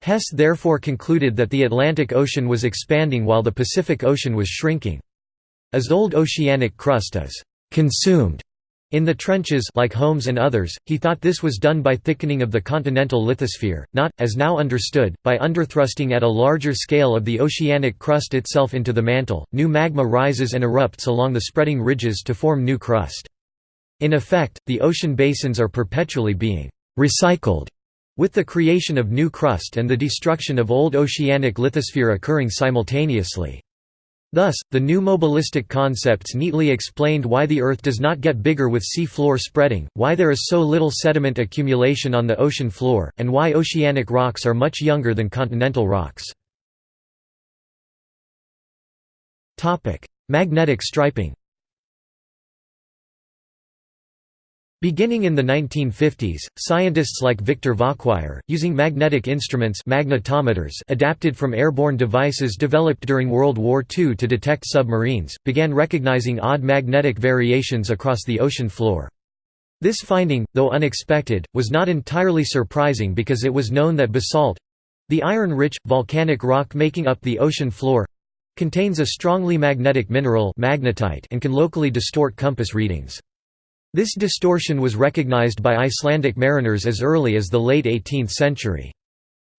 Hess therefore concluded that the Atlantic Ocean was expanding while the Pacific Ocean was shrinking. As old oceanic crust is «consumed» In the trenches like Holmes and others, he thought this was done by thickening of the continental lithosphere, not, as now understood, by underthrusting at a larger scale of the oceanic crust itself into the mantle. New magma rises and erupts along the spreading ridges to form new crust. In effect, the ocean basins are perpetually being recycled, with the creation of new crust and the destruction of old oceanic lithosphere occurring simultaneously. Thus, the new mobilistic concepts neatly explained why the Earth does not get bigger with sea floor spreading, why there is so little sediment accumulation on the ocean floor, and why oceanic rocks are much younger than continental rocks. Magnetic striping Beginning in the 1950s, scientists like Victor Vacquier, using magnetic instruments magnetometers adapted from airborne devices developed during World War II to detect submarines, began recognizing odd magnetic variations across the ocean floor. This finding, though unexpected, was not entirely surprising because it was known that basalt—the iron-rich, volcanic rock making up the ocean floor—contains a strongly magnetic mineral magnetite and can locally distort compass readings. This distortion was recognized by Icelandic mariners as early as the late 18th century.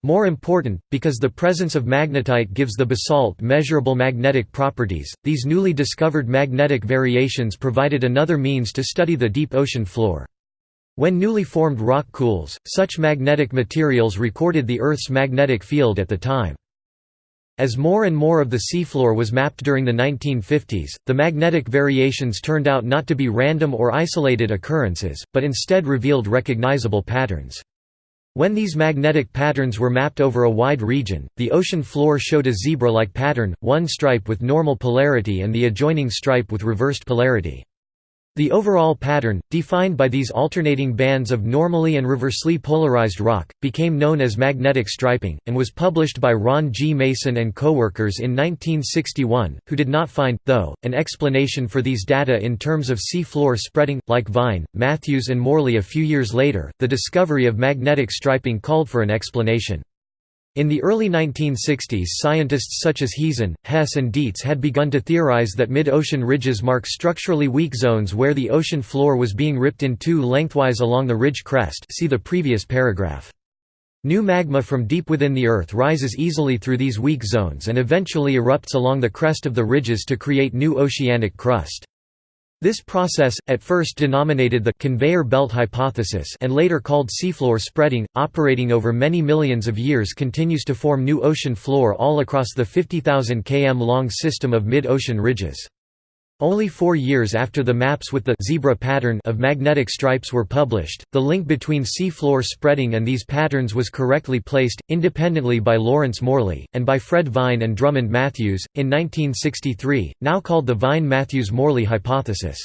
More important, because the presence of magnetite gives the basalt measurable magnetic properties, these newly discovered magnetic variations provided another means to study the deep ocean floor. When newly formed rock cools, such magnetic materials recorded the Earth's magnetic field at the time. As more and more of the seafloor was mapped during the 1950s, the magnetic variations turned out not to be random or isolated occurrences, but instead revealed recognizable patterns. When these magnetic patterns were mapped over a wide region, the ocean floor showed a zebra-like pattern, one stripe with normal polarity and the adjoining stripe with reversed polarity. The overall pattern, defined by these alternating bands of normally and reversely polarized rock, became known as magnetic striping, and was published by Ron G. Mason and coworkers in 1961, who did not find, though, an explanation for these data in terms of sea floor spreading. Like Vine, Matthews and Morley a few years later, the discovery of magnetic striping called for an explanation. In the early 1960s scientists such as Heezen, Hess and Dietz had begun to theorize that mid-ocean ridges mark structurally weak zones where the ocean floor was being ripped in two lengthwise along the ridge crest see the previous paragraph. New magma from deep within the Earth rises easily through these weak zones and eventually erupts along the crest of the ridges to create new oceanic crust. This process, at first denominated the conveyor belt hypothesis and later called seafloor spreading, operating over many millions of years continues to form new ocean floor all across the 50,000 km long system of mid-ocean ridges. Only four years after the maps with the zebra pattern of magnetic stripes were published, the link between seafloor spreading and these patterns was correctly placed, independently by Lawrence Morley, and by Fred Vine and Drummond Matthews, in 1963, now called the Vine-Matthews-Morley hypothesis.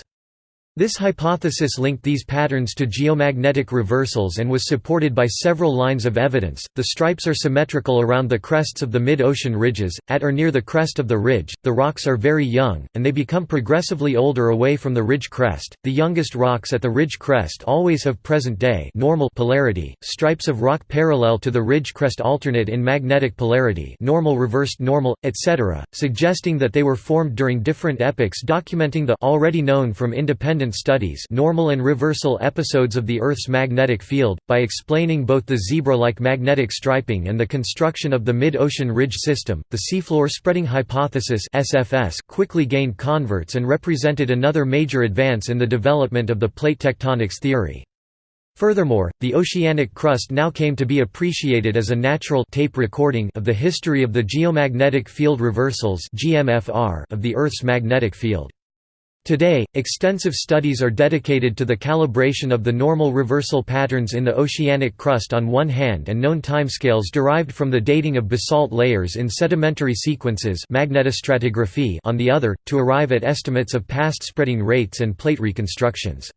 This hypothesis linked these patterns to geomagnetic reversals and was supported by several lines of evidence. The stripes are symmetrical around the crests of the mid ocean ridges. At or near the crest of the ridge, the rocks are very young, and they become progressively older away from the ridge crest. The youngest rocks at the ridge crest always have present day normal polarity. Stripes of rock parallel to the ridge crest alternate in magnetic polarity normal reversed normal, etc., suggesting that they were formed during different epochs documenting the already known from independent studies normal and reversal episodes of the Earth's magnetic field, by explaining both the zebra-like magnetic striping and the construction of the mid-ocean ridge system. The seafloor spreading hypothesis (SFS) quickly gained converts and represented another major advance in the development of the plate tectonics theory. Furthermore, the oceanic crust now came to be appreciated as a natural tape recording of the history of the geomagnetic field reversals of the Earth's magnetic field. Today, extensive studies are dedicated to the calibration of the normal reversal patterns in the oceanic crust on one hand and known timescales derived from the dating of basalt layers in sedimentary sequences magnetostratigraphy on the other, to arrive at estimates of past spreading rates and plate reconstructions.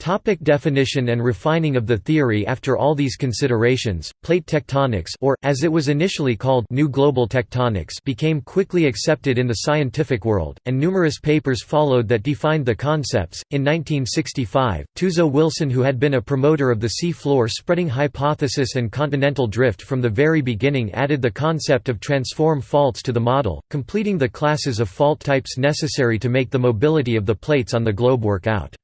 Topic definition and refining of the theory After all these considerations, plate tectonics or, as it was initially called New Global Tectonics became quickly accepted in the scientific world, and numerous papers followed that defined the concepts. In 1965, Tuzo Wilson who had been a promoter of the sea floor spreading hypothesis and continental drift from the very beginning added the concept of transform faults to the model, completing the classes of fault types necessary to make the mobility of the plates on the globe work out.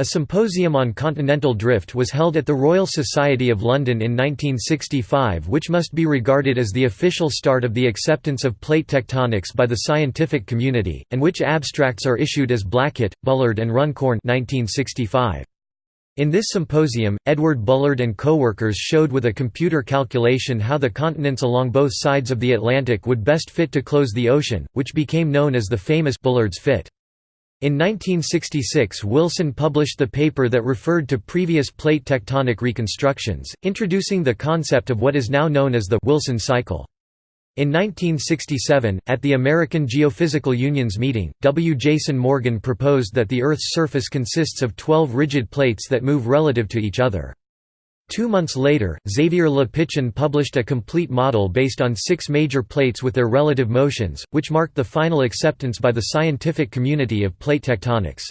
A symposium on continental drift was held at the Royal Society of London in 1965 which must be regarded as the official start of the acceptance of plate tectonics by the scientific community, and which abstracts are issued as Blackett, Bullard and Runcorn 1965. In this symposium, Edward Bullard and co-workers showed with a computer calculation how the continents along both sides of the Atlantic would best fit to close the ocean, which became known as the famous Bullard's fit. In 1966 Wilson published the paper that referred to previous plate tectonic reconstructions, introducing the concept of what is now known as the Wilson cycle. In 1967, at the American Geophysical Union's meeting, W. Jason Morgan proposed that the Earth's surface consists of 12 rigid plates that move relative to each other. Two months later, Xavier Le Pichon published a complete model based on six major plates with their relative motions, which marked the final acceptance by the scientific community of plate tectonics.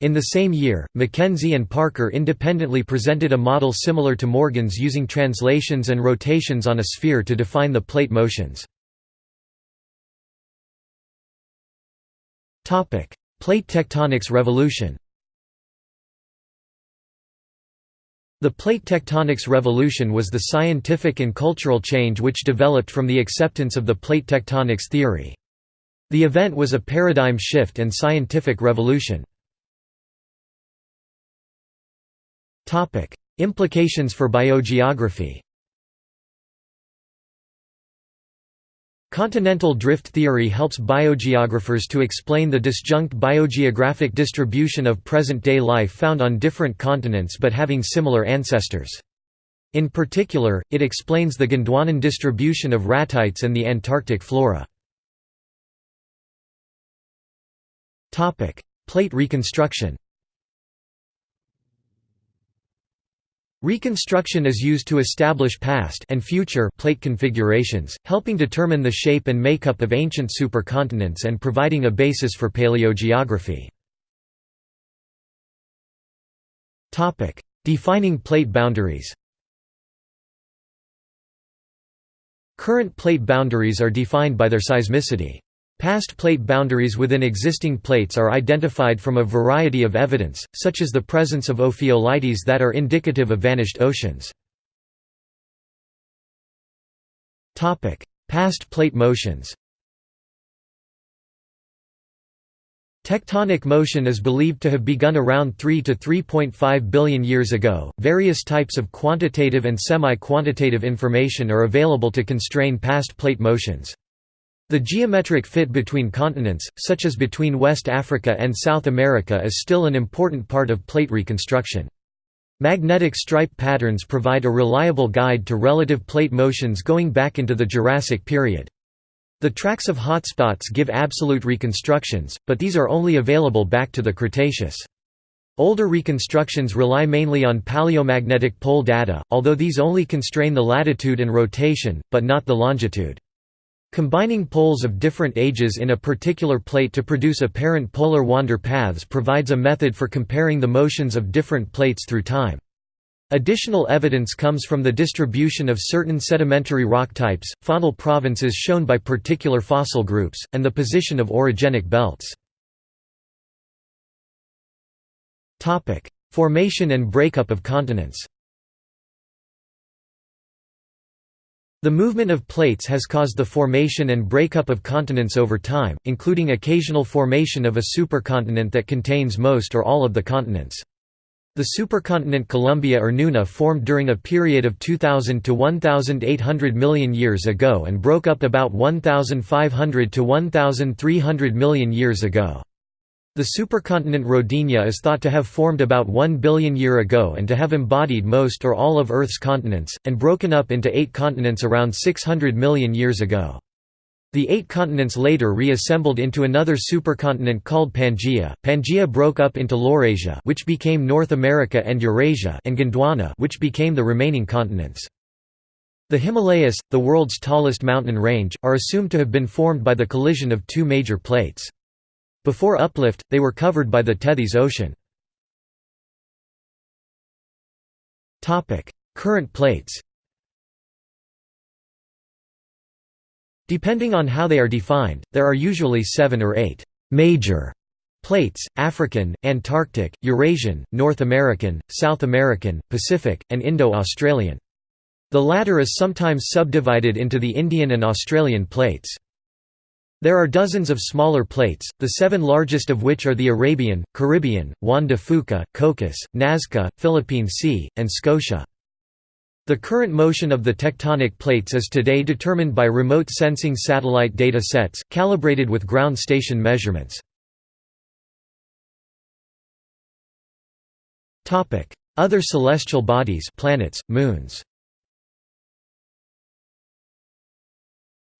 In the same year, McKenzie and Parker independently presented a model similar to Morgan's using translations and rotations on a sphere to define the plate motions. Plate tectonics revolution The plate tectonics revolution was the scientific and cultural change which developed from the acceptance of the plate tectonics theory. The event was a paradigm shift and scientific revolution. Implications for biogeography Continental drift theory helps biogeographers to explain the disjunct biogeographic distribution of present-day life found on different continents but having similar ancestors. In particular, it explains the Gondwanan distribution of ratites and the Antarctic flora. Plate reconstruction Reconstruction is used to establish past and future plate configurations, helping determine the shape and makeup of ancient supercontinents and providing a basis for paleogeography. Topic: Defining plate boundaries Current plate boundaries are defined by their seismicity. Past plate boundaries within existing plates are identified from a variety of evidence, such as the presence of ophiolites that are indicative of vanished oceans. Past plate motions Tectonic motion is believed to have begun around 3 to 3.5 billion years ago. Various types of quantitative and semi quantitative information are available to constrain past plate motions. The geometric fit between continents, such as between West Africa and South America is still an important part of plate reconstruction. Magnetic stripe patterns provide a reliable guide to relative plate motions going back into the Jurassic period. The tracks of hotspots give absolute reconstructions, but these are only available back to the Cretaceous. Older reconstructions rely mainly on paleomagnetic pole data, although these only constrain the latitude and rotation, but not the longitude. Combining poles of different ages in a particular plate to produce apparent polar wander paths provides a method for comparing the motions of different plates through time. Additional evidence comes from the distribution of certain sedimentary rock types, faunal provinces shown by particular fossil groups, and the position of orogenic belts. Formation and breakup of continents The movement of plates has caused the formation and breakup of continents over time, including occasional formation of a supercontinent that contains most or all of the continents. The supercontinent Columbia or Nuna formed during a period of 2000 to 1800 million years ago and broke up about 1500 to 1300 million years ago. The supercontinent Rodinia is thought to have formed about 1 billion year ago and to have embodied most or all of Earth's continents, and broken up into eight continents around 600 million years ago. The eight continents later reassembled into another supercontinent called Pangaea. Pangaea broke up into Laurasia, which became North America and Eurasia, and Gondwana, which became the remaining continents. The Himalayas, the world's tallest mountain range, are assumed to have been formed by the collision of two major plates. Before uplift, they were covered by the Tethys Ocean. Current plates Depending on how they are defined, there are usually seven or eight «major» plates, African, Antarctic, Eurasian, North American, South American, Pacific, and Indo-Australian. The latter is sometimes subdivided into the Indian and Australian plates. There are dozens of smaller plates, the seven largest of which are the Arabian, Caribbean, Juan de Fuca, Cocos, Nazca, Philippine Sea, and Scotia. The current motion of the tectonic plates is today determined by remote sensing satellite data sets, calibrated with ground station measurements. Other celestial bodies planets, moons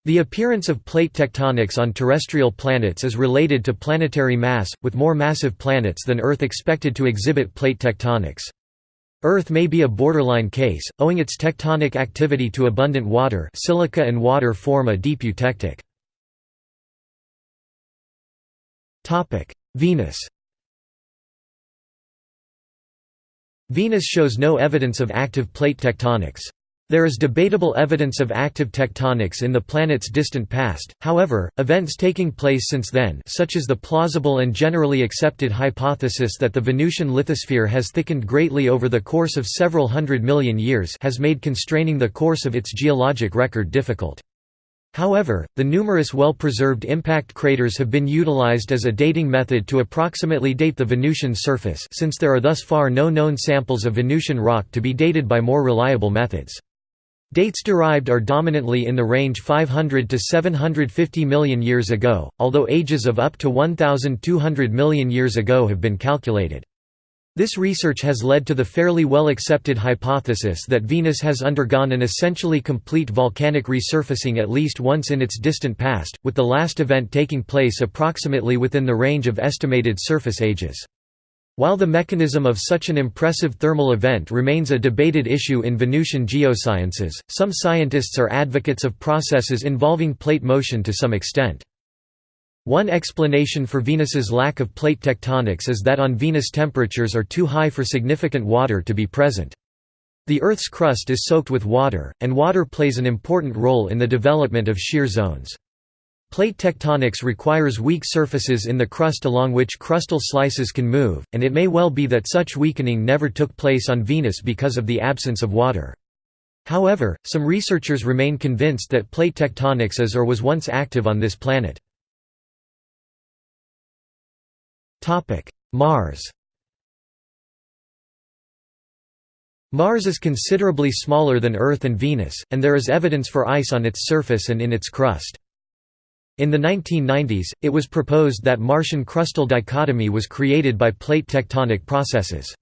The appearance of plate tectonics on terrestrial planets is related to planetary mass, with more massive planets than Earth expected to exhibit plate tectonics. Earth may be a borderline case, owing its tectonic activity to abundant water silica and water form a deep eutectic. Venus Venus shows no evidence of active plate tectonics. There is debatable evidence of active tectonics in the planet's distant past, however, events taking place since then such as the plausible and generally accepted hypothesis that the Venusian lithosphere has thickened greatly over the course of several hundred million years has made constraining the course of its geologic record difficult. However, the numerous well-preserved impact craters have been utilized as a dating method to approximately date the Venusian surface since there are thus far no known samples of Venusian rock to be dated by more reliable methods. Dates derived are dominantly in the range 500 to 750 million years ago, although ages of up to 1,200 million years ago have been calculated. This research has led to the fairly well accepted hypothesis that Venus has undergone an essentially complete volcanic resurfacing at least once in its distant past, with the last event taking place approximately within the range of estimated surface ages. While the mechanism of such an impressive thermal event remains a debated issue in Venusian geosciences, some scientists are advocates of processes involving plate motion to some extent. One explanation for Venus's lack of plate tectonics is that on Venus temperatures are too high for significant water to be present. The Earth's crust is soaked with water, and water plays an important role in the development of shear zones. Plate tectonics requires weak surfaces in the crust along which crustal slices can move, and it may well be that such weakening never took place on Venus because of the absence of water. However, some researchers remain convinced that plate tectonics is or was once active on this planet. Mars Mars is considerably smaller than Earth and Venus, and there is evidence for ice on its surface and in its crust. In the 1990s, it was proposed that Martian crustal dichotomy was created by plate tectonic processes.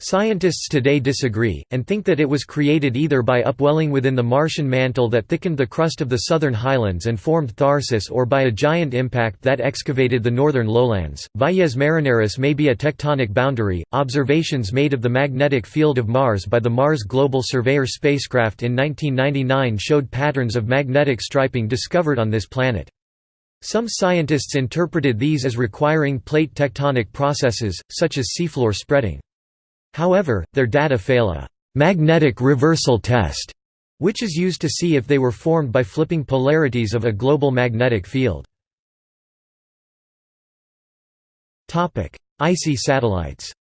Scientists today disagree, and think that it was created either by upwelling within the Martian mantle that thickened the crust of the southern highlands and formed Tharsis or by a giant impact that excavated the northern lowlands. Valles Marineris may be a tectonic boundary. Observations made of the magnetic field of Mars by the Mars Global Surveyor spacecraft in 1999 showed patterns of magnetic striping discovered on this planet. Some scientists interpreted these as requiring plate tectonic processes, such as seafloor spreading. However, their data fail a «magnetic reversal test», which is used to see if they were formed by flipping polarities of a global magnetic field. Icy satellites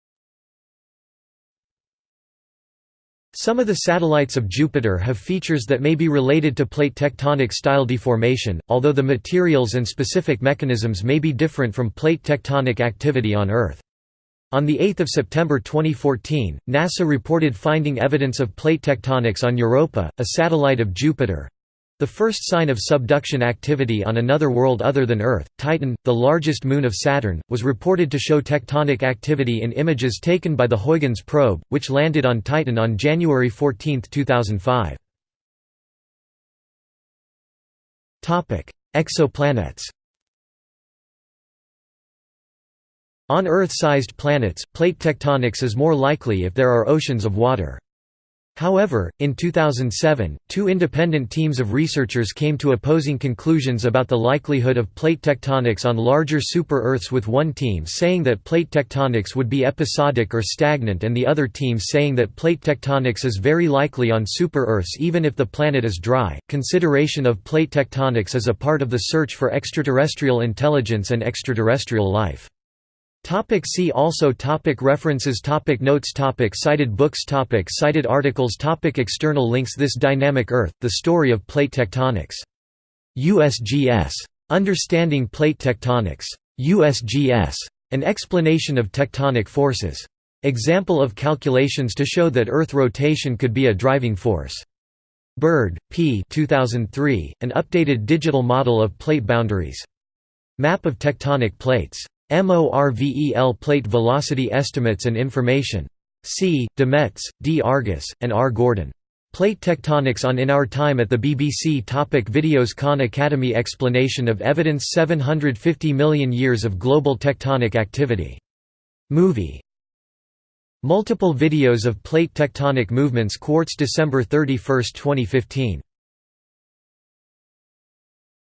Some of the satellites of Jupiter have features that may be related to plate tectonic style deformation, although the materials and specific mechanisms may be different from plate tectonic activity on Earth. On 8 September 2014, NASA reported finding evidence of plate tectonics on Europa, a satellite of Jupiter. The first sign of subduction activity on another world other than Earth, Titan, the largest moon of Saturn, was reported to show tectonic activity in images taken by the Huygens probe, which landed on Titan on January 14, 2005. Exoplanets On Earth-sized planets, plate tectonics is more likely if there are oceans of water. However, in 2007, two independent teams of researchers came to opposing conclusions about the likelihood of plate tectonics on larger super-Earths with one team saying that plate tectonics would be episodic or stagnant and the other team saying that plate tectonics is very likely on super-Earths even if the planet is dry. Consideration of plate tectonics is a part of the search for extraterrestrial intelligence and extraterrestrial life. Topic see also topic References topic Notes topic Cited books topic Cited articles topic External links This Dynamic Earth, The Story of Plate Tectonics. USGS. Understanding Plate Tectonics. USGS. An explanation of tectonic forces. Example of calculations to show that Earth rotation could be a driving force. Bird, P. 2003, an updated digital model of plate boundaries. Map of tectonic plates. MORVEL plate velocity estimates and information. C. DeMets, D. Argus, and R. Gordon. Plate tectonics on In Our Time at the BBC topic Videos Khan Academy Explanation of evidence 750 million years of global tectonic activity. Movie. Multiple videos of plate tectonic movements Quartz December 31, 2015